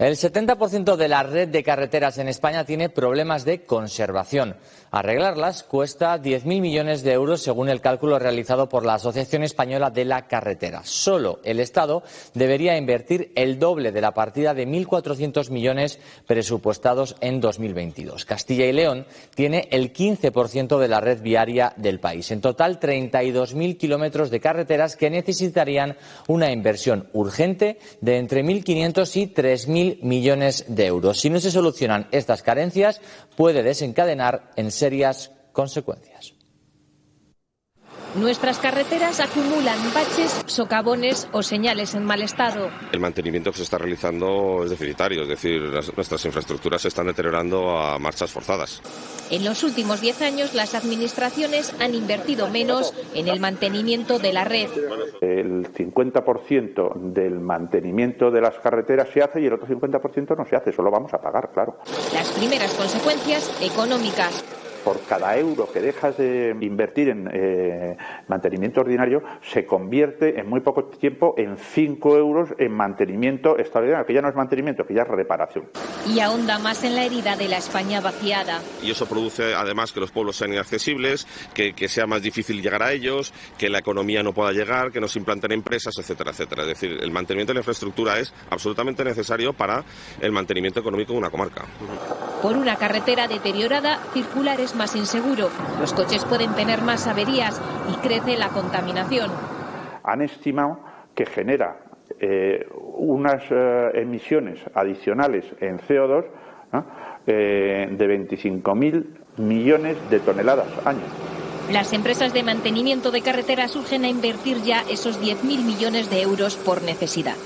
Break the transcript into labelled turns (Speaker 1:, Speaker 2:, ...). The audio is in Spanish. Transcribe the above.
Speaker 1: El 70% de la red de carreteras en España tiene problemas de conservación. Arreglarlas cuesta 10.000 millones de euros según el cálculo realizado por la Asociación Española de la Carretera. Solo el Estado debería invertir el doble de la partida de 1.400 millones presupuestados en 2022. Castilla y León tiene el 15% de la red viaria del país. En total, 32.000 kilómetros de carreteras que necesitarían una inversión urgente de entre 1.500 y 3.000 millones de euros. Si no se solucionan estas carencias, puede desencadenar en serias consecuencias.
Speaker 2: Nuestras carreteras acumulan baches, socavones o señales en mal estado.
Speaker 3: El mantenimiento que se está realizando es deficitario, es decir, nuestras infraestructuras se están deteriorando a marchas forzadas.
Speaker 2: En los últimos 10 años, las administraciones han invertido menos en el mantenimiento de la red.
Speaker 4: El 50% del mantenimiento de las carreteras se hace y el otro 50% no se hace, solo vamos a pagar, claro.
Speaker 2: Las primeras consecuencias económicas
Speaker 4: por cada euro que dejas de invertir en eh, mantenimiento ordinario, se convierte en muy poco tiempo en 5 euros en mantenimiento extraordinario, que ya no es mantenimiento, que ya es reparación.
Speaker 2: Y ahonda más en la herida de la España vaciada.
Speaker 3: Y eso produce además que los pueblos sean inaccesibles, que, que sea más difícil llegar a ellos, que la economía no pueda llegar, que no se implanten empresas, etcétera, etcétera. Es decir, el mantenimiento de la infraestructura es absolutamente necesario para el mantenimiento económico de una comarca.
Speaker 2: Por una carretera deteriorada, circular es más inseguro. Los coches pueden tener más averías y crece la contaminación.
Speaker 4: Han estimado que genera eh, unas eh, emisiones adicionales en CO2 eh, de 25.000 millones de toneladas año.
Speaker 2: Las empresas de mantenimiento de carreteras urgen a invertir ya esos 10.000 millones de euros por necesidad.